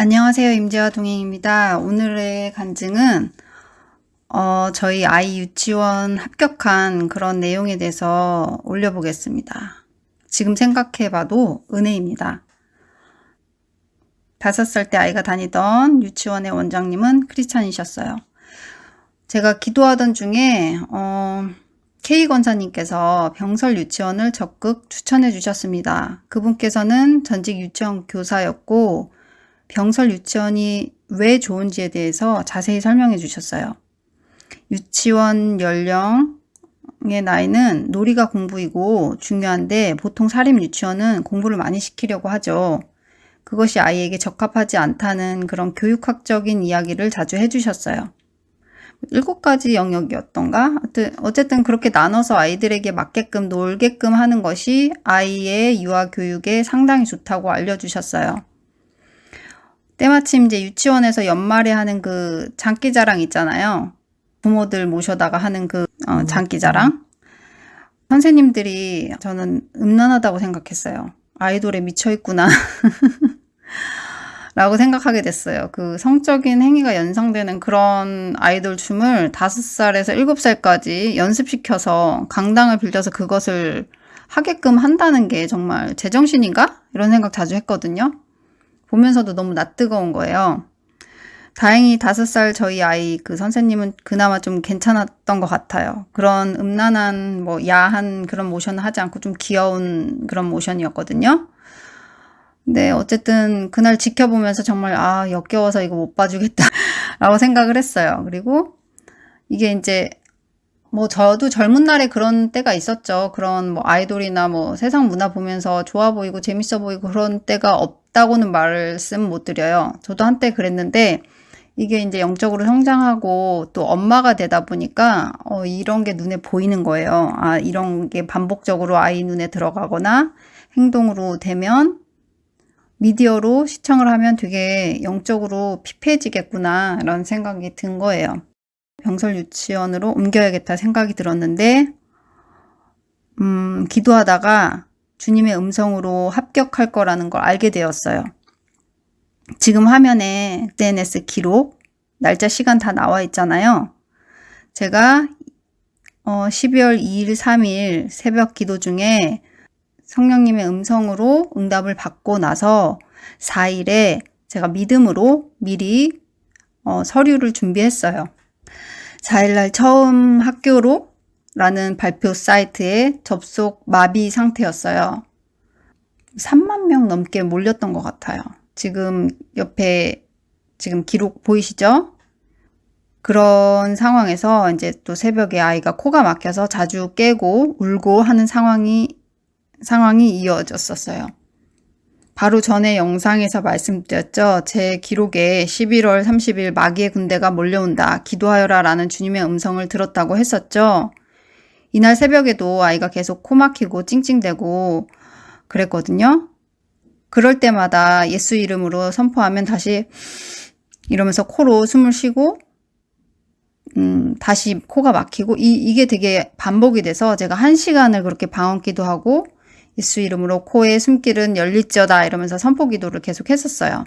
안녕하세요. 임재화 동행입니다. 오늘의 간증은 어, 저희 아이 유치원 합격한 그런 내용에 대해서 올려보겠습니다. 지금 생각해 봐도 은혜입니다. 다섯 살 때 아이가 다니던 유치원의 원장님은 크리스찬이셨어요. 제가 기도하던 중에 어, K 권사님께서 병설 유치원을 적극 추천해 주셨습니다. 그분께서는 전직 유치원 교사였고 병설 유치원이 왜 좋은지에 대해서 자세히 설명해 주셨어요. 유치원 연령의 나이는 놀이가 공부이고 중요한데 보통 사립 유치원은 공부를 많이 시키려고 하죠. 그것이 아이에게 적합하지 않다는 그런 교육학적인 이야기를 자주 해주셨어요. 일곱 가지 영역이었던가? 어쨌든 그렇게 나눠서 아이들에게 맞게끔 놀게끔 하는 것이 아이의 유아 교육에 상당히 좋다고 알려주셨어요. 때마침 이제 유치원에서 연말에 하는 그 장기자랑 있잖아요. 부모들 모셔다가 하는 그 어, 음. 장기자랑. 선생님들이 저는 음란하다고 생각했어요. 아이돌에 미쳐있구나. 라고 생각하게 됐어요. 그 성적인 행위가 연상되는 그런 아이돌 춤을 5살에서 7살까지 연습시켜서 강당을 빌려서 그것을 하게끔 한다는 게 정말 제정신인가? 이런 생각 자주 했거든요. 보면서도 너무 낯뜨거운 거예요. 다행히 다섯 살 저희 아이 그 선생님은 그나마 좀 괜찮았던 것 같아요. 그런 음란한 뭐 야한 그런 모션을 하지 않고 좀 귀여운 그런 모션이었거든요. 근데 어쨌든 그날 지켜보면서 정말 아 역겨워서 이거 못 봐주겠다 라고 생각을 했어요. 그리고 이게 이제 뭐 저도 젊은 날에 그런 때가 있었죠. 그런 뭐 아이돌이나 뭐 세상 문화 보면서 좋아 보이고 재밌어 보이고 그런 때가 없다고는 말씀 못 드려요. 저도 한때 그랬는데 이게 이제 영적으로 성장하고 또 엄마가 되다 보니까 어 이런 게 눈에 보이는 거예요. 아 이런 게 반복적으로 아이 눈에 들어가거나 행동으로 되면 미디어로 시청을 하면 되게 영적으로 피폐해지겠구나 이런 생각이 든 거예요. 병설 유치원으로 옮겨야겠다 생각이 들었는데 음, 기도하다가 주님의 음성으로 합격할 거라는 걸 알게 되었어요. 지금 화면에 SNS 기록, 날짜 시간 다 나와 있잖아요. 제가 어, 12월 2일, 3일 새벽 기도 중에 성령님의 음성으로 응답을 받고 나서 4일에 제가 믿음으로 미리 어, 서류를 준비했어요. 4일날 처음 학교로 라는 발표 사이트에 접속 마비 상태였어요. 3만 명 넘게 몰렸던 것 같아요. 지금 옆에 지금 기록 보이시죠? 그런 상황에서 이제 또 새벽에 아이가 코가 막혀서 자주 깨고 울고 하는 상황이 상황이 이어졌었어요. 바로 전에 영상에서 말씀드렸죠. 제 기록에 11월 30일 마귀의 군대가 몰려온다. 기도하여라 라는 주님의 음성을 들었다고 했었죠. 이날 새벽에도 아이가 계속 코 막히고 찡찡대고 그랬거든요. 그럴 때마다 예수 이름으로 선포하면 다시 이러면서 코로 숨을 쉬고 음, 다시 코가 막히고 이, 이게 되게 반복이 돼서 제가 한 시간을 그렇게 방언 기도 하고 예수 이름으로 코의 숨길은 열릴지어다 이러면서 선포 기도를 계속 했었어요.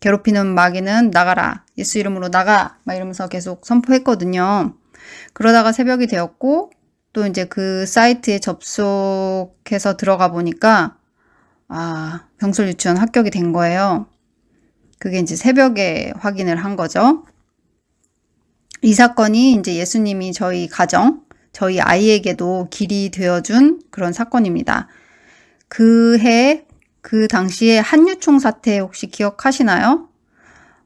괴롭히는 마귀는 나가라. 예수 이름으로 나가. 막 이러면서 계속 선포했거든요. 그러다가 새벽이 되었고 또 이제 그 사이트에 접속해서 들어가 보니까 아, 병설 유치원 합격이 된 거예요. 그게 이제 새벽에 확인을 한 거죠. 이 사건이 이제 예수님이 저희 가정, 저희 아이에게도 길이 되어준 그런 사건입니다. 그 해 그 당시에 한유총 사태 혹시 기억하시나요?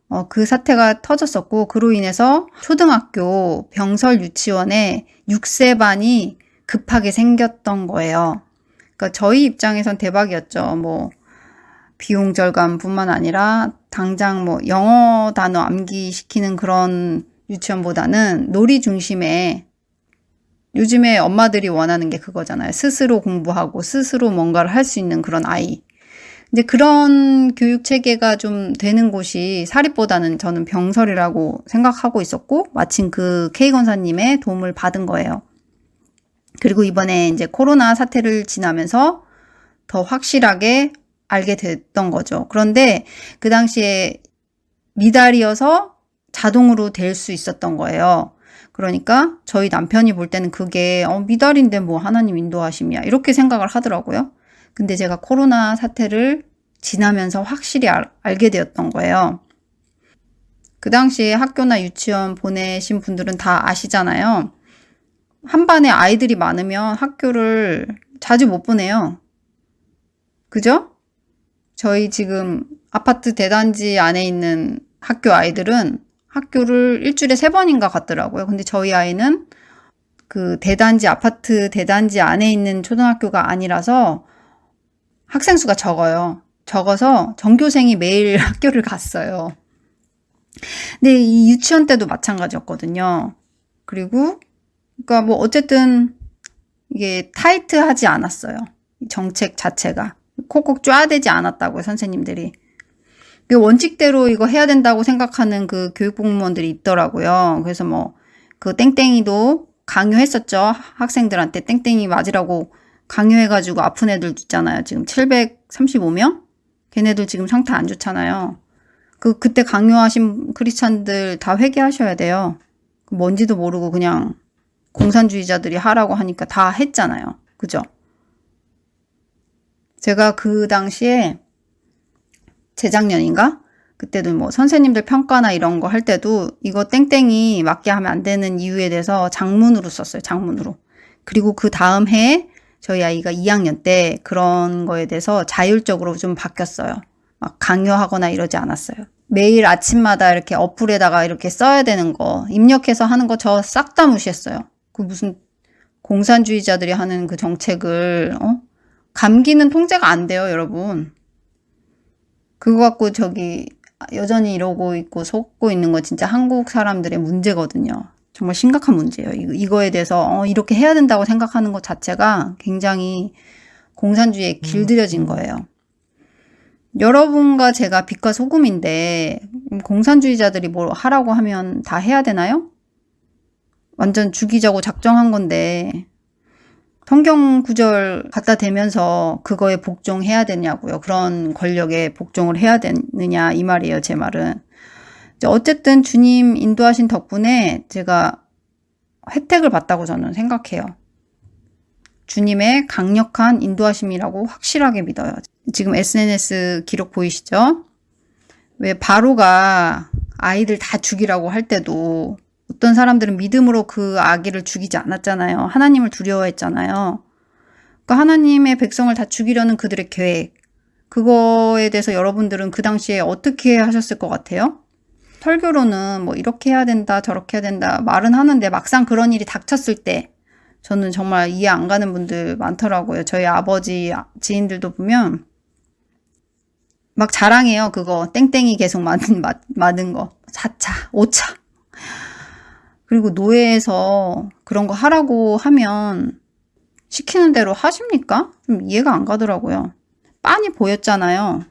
어, 그 사태가 터졌었고 그로 인해서 초등학교 병설 유치원에 6세 반이 급하게 생겼던 거예요. 그러니까 저희 입장에선 대박이었죠. 뭐 비용 절감뿐만 아니라 당장 뭐 영어 단어 암기 시키는 그런 유치원보다는 놀이 중심의 요즘에 엄마들이 원하는 게 그거잖아요. 스스로 공부하고 스스로 뭔가를 할 수 있는 그런 아이. 이제 그런 교육 체계가 좀 되는 곳이 사립보다는 저는 병설이라고 생각하고 있었고 마침 그 K 권사님의 도움을 받은 거예요. 그리고 이번에 이제 코로나 사태를 지나면서 더 확실하게 알게 됐던 거죠. 그런데 그 당시에 미달이어서 자동으로 될 수 있었던 거예요. 그러니까 저희 남편이 볼 때는 그게 어, 미달인데 뭐 하나님 인도하심이야 이렇게 생각을 하더라고요. 근데 제가 코로나 사태를 지나면서 확실히 알, 알게 되었던 거예요. 그 당시에 학교나 유치원 보내신 분들은 다 아시잖아요. 한 반에 아이들이 많으면 학교를 자주 못 보내요. 그죠? 저희 지금 아파트 대단지 안에 있는 학교 아이들은 학교를 일주일에 세 번인가 갔더라고요. 근데 저희 아이는 그 대단지, 아파트 대단지 안에 있는 초등학교가 아니라서 학생 수가 적어요. 적어서 전교생이 매일 학교를 갔어요. 근데 이 유치원 때도 마찬가지였거든요. 그리고, 그러니까 뭐 어쨌든 이게 타이트하지 않았어요. 정책 자체가. 콕콕 쪼아대지 않았다고요, 선생님들이. 그 원칙대로 이거 해야 된다고 생각하는 그 교육공무원들이 있더라고요. 그래서 뭐 그 땡땡이도 강요했었죠. 학생들한테 땡땡이 맞으라고 강요해가지고 아픈 애들 있잖아요. 지금 735명? 걔네들 지금 상태 안 좋잖아요. 그 그때 강요하신 크리스찬들 다 회개하셔야 돼요. 그 뭔지도 모르고 그냥 공산주의자들이 하라고 하니까 다 했잖아요. 그죠? 제가 그 당시에 재작년인가? 그때도 뭐 선생님들 평가나 이런 거 할 때도 이거 땡땡이 맞게 하면 안 되는 이유에 대해서 장문으로 썼어요. 장문으로. 그리고 그 다음 해에 저희 아이가 2학년 때 그런 거에 대해서 자율적으로 좀 바뀌었어요. 막 강요하거나 이러지 않았어요. 매일 아침마다 이렇게 어플에다가 이렇게 써야 되는 거 입력해서 하는 거 저 싹 다 무시했어요. 그 무슨 공산주의자들이 하는 그 정책을 어? 감기는 통제가 안 돼요, 여러분. 그거 갖고 저기 여전히 이러고 있고 속고 있는 거 진짜 한국 사람들의 문제거든요. 정말 심각한 문제예요. 이거 에 대해서 어, 이렇게 해야 된다고 생각하는 것 자체가 굉장히 공산주의에 길들여진 거예요. 여러분과 제가 빛과 소금인데 공산주의자들이 뭘 하라고 하면 다 해야 되나요? 완전 죽이자고 작정한 건데 성경 구절 갖다 대면서 그거에 복종해야 되냐고요. 그런 권력에 복종을 해야 되느냐 이 말이에요. 제 말은. 어쨌든 주님 인도하신 덕분에 제가 혜택을 봤다고 저는 생각해요. 주님의 강력한 인도하심이라고 확실하게 믿어요. 지금 SNS 기록 보이시죠? 왜 바로가 아이들 다 죽이라고 할 때도 어떤 사람들은 믿음으로 그 아기를 죽이지 않았잖아요. 하나님을 두려워했잖아요. 그러니까 하나님의 백성을 다 죽이려는 그들의 계획. 그거에 대해서 여러분들은 그 당시에 어떻게 하셨을 것 같아요? 설교로는 뭐 이렇게 해야 된다 저렇게 해야 된다 말은 하는데 막상 그런 일이 닥쳤을 때 저는 정말 이해 안 가는 분들 많더라고요. 저희 아버지 지인들도 보면 막 자랑해요. 그거 땡땡이 계속 맞은, 맞은 거. 4차, 5차. 그리고 노예에서 그런 거 하라고 하면 시키는 대로 하십니까? 좀 이해가 안 가더라고요. 빤히 보였잖아요.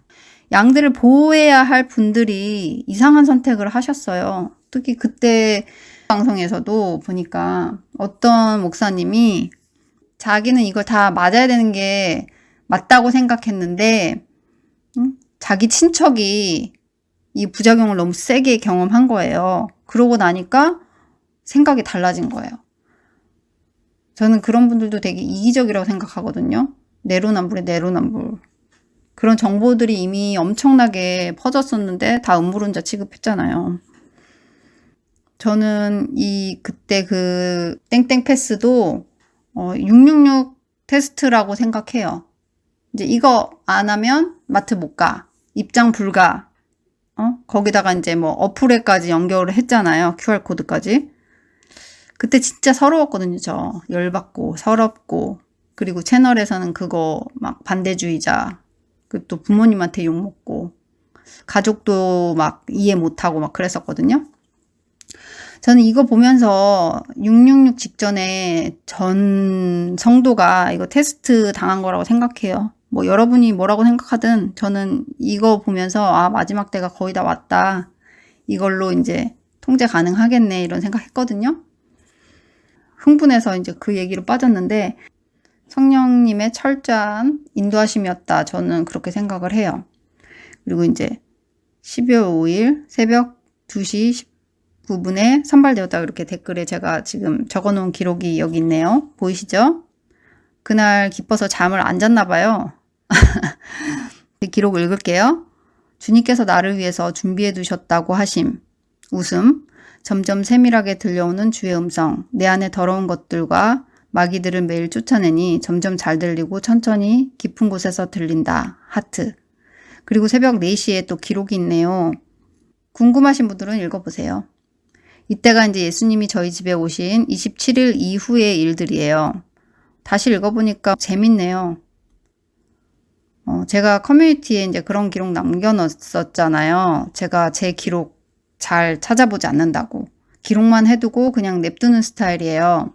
양들을 보호해야 할 분들이 이상한 선택을 하셨어요. 특히 그때 방송에서도 보니까 어떤 목사님이 자기는 이걸 다 맞아야 되는 게 맞다고 생각했는데 자기 친척이 이 부작용을 너무 세게 경험한 거예요. 그러고 나니까 생각이 달라진 거예요. 저는 그런 분들도 되게 이기적이라고 생각하거든요. 내로남불에 내로남불. 그런 정보들이 이미 엄청나게 퍼졌었는데 다 음모론자 취급했잖아요. 저는 이 그때 그 땡땡 패스도 어, 666 테스트라고 생각해요. 이제 이거 안 하면 마트 못 가. 입장 불가. 어? 거기다가 이제 뭐 어플에까지 연결을 했잖아요. QR코드까지. 그때 진짜 서러웠거든요, 저. 열받고, 서럽고. 그리고 채널에서는 그거 막 반대주의자. 그또 부모님한테 욕먹고. 가족도 막 이해 못하고 막 그랬었거든요. 저는 이거 보면서 666 직전에 전 성도가 이거 테스트 당한 거라고 생각해요. 뭐 여러분이 뭐라고 생각하든 저는 이거 보면서 아 마지막 때가 거의 다 왔다. 이걸로 이제 통제 가능하겠네 이런 생각했거든요. 흥분해서 이제 그 얘기로 빠졌는데 성령님의 철저한 인도하심이었다. 저는 그렇게 생각을 해요. 그리고 이제 12월 5일 새벽 2시 19분에 선발되었다 이렇게 댓글에 제가 지금 적어놓은 기록이 여기 있네요. 보이시죠? 그날 기뻐서 잠을 안 잤나 봐요. 기록 읽을게요. 주님께서 나를 위해서 준비해 두셨다고 하심. 웃음. 점점 세밀하게 들려오는 주의 음성. 내 안에 더러운 것들과 마귀들을 매일 쫓아내니 점점 잘 들리고 천천히 깊은 곳에서 들린다. 하트. 그리고 새벽 4시에 또 기록이 있네요. 궁금하신 분들은 읽어보세요. 이때가 이제 예수님이 저희 집에 오신 27일 이후의 일들이에요. 다시 읽어보니까 재밌네요. 어, 제가 커뮤니티에 이제 그런 기록 남겨놨었잖아요. 제가 제 기록 잘 찾아보지 않는다고. 기록만 해두고 그냥 냅두는 스타일이에요.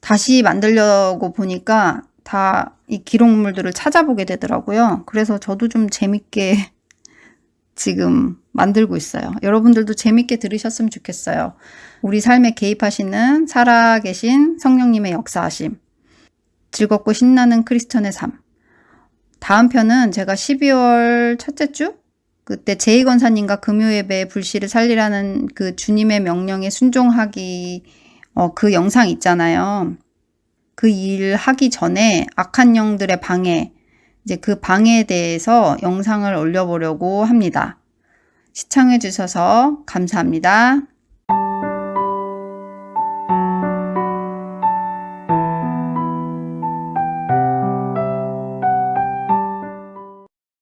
다시 만들려고 보니까 다 이 기록물들을 찾아보게 되더라고요. 그래서 저도 좀 재밌게 지금 만들고 있어요. 여러분들도 재밌게 들으셨으면 좋겠어요. 우리 삶에 개입하시는 살아계신 성령님의 역사하심. 즐겁고 신나는 크리스천의 삶. 다음 편은 제가 12월 첫째 주? 그때 제이 권사님과 금요예배 불씨를 살리라는 그 주님의 명령에 순종하기 어, 그 영상 있잖아요. 그 일 하기 전에 악한 영들의 방해, 이제 그 방해에 대해서 영상을 올려보려고 합니다. 시청해 주셔서 감사합니다.